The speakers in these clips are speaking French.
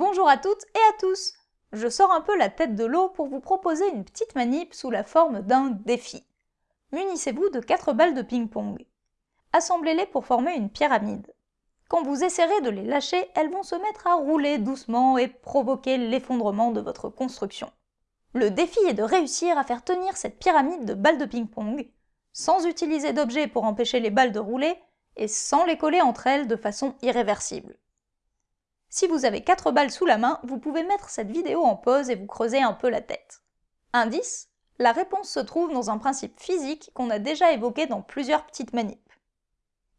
Bonjour à toutes et à tous Je sors un peu la tête de l'eau pour vous proposer une petite manip sous la forme d'un défi. Munissez-vous de 4 balles de ping-pong. Assemblez-les pour former une pyramide. Quand vous essaierez de les lâcher, elles vont se mettre à rouler doucement et provoquer l'effondrement de votre construction. Le défi est de réussir à faire tenir cette pyramide de balles de ping-pong, sans utiliser d'objets pour empêcher les balles de rouler, et sans les coller entre elles de façon irréversible. Si vous avez 4 balles sous la main, vous pouvez mettre cette vidéo en pause et vous creuser un peu la tête. Indice La réponse se trouve dans un principe physique qu'on a déjà évoqué dans plusieurs petites manips.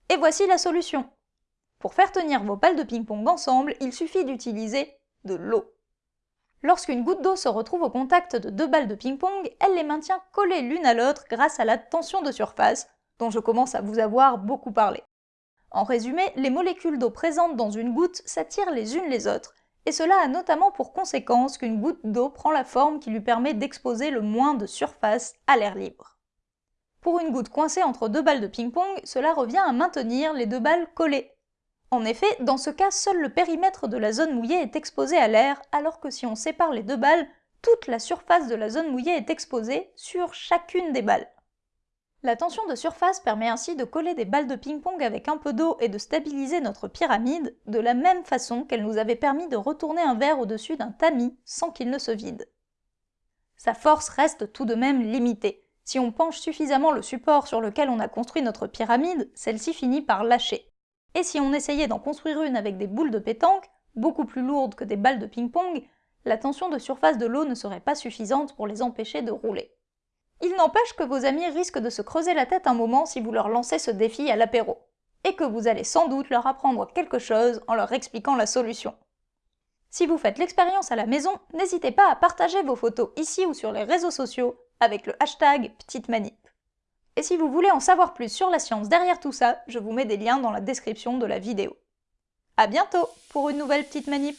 Et voici la solution. Pour faire tenir vos balles de ping-pong ensemble, il suffit d'utiliser de l'eau. Lorsqu'une goutte d'eau se retrouve au contact de deux balles de ping-pong, elle les maintient collées l'une à l'autre grâce à la tension de surface, dont je commence à vous avoir beaucoup parlé. En résumé, les molécules d'eau présentes dans une goutte s'attirent les unes les autres, et cela a notamment pour conséquence qu'une goutte d'eau prend la forme qui lui permet d'exposer le moins de surface à l'air libre. Pour une goutte coincée entre deux balles de ping-pong, cela revient à maintenir les deux balles collées. En effet, dans ce cas, seul le périmètre de la zone mouillée est exposé à l'air, alors que si on sépare les deux balles, toute la surface de la zone mouillée est exposée sur chacune des balles. La tension de surface permet ainsi de coller des balles de ping-pong avec un peu d'eau et de stabiliser notre pyramide, de la même façon qu'elle nous avait permis de retourner un verre au-dessus d'un tamis sans qu'il ne se vide. Sa force reste tout de même limitée. Si on penche suffisamment le support sur lequel on a construit notre pyramide, celle-ci finit par lâcher. Et si on essayait d'en construire une avec des boules de pétanque, beaucoup plus lourdes que des balles de ping-pong, la tension de surface de l'eau ne serait pas suffisante pour les empêcher de rouler. Il n'empêche que vos amis risquent de se creuser la tête un moment si vous leur lancez ce défi à l'apéro, et que vous allez sans doute leur apprendre quelque chose en leur expliquant la solution. Si vous faites l'expérience à la maison, n'hésitez pas à partager vos photos ici ou sur les réseaux sociaux avec le hashtag Petite Manip. Et si vous voulez en savoir plus sur la science derrière tout ça, je vous mets des liens dans la description de la vidéo. A bientôt pour une nouvelle Petite Manip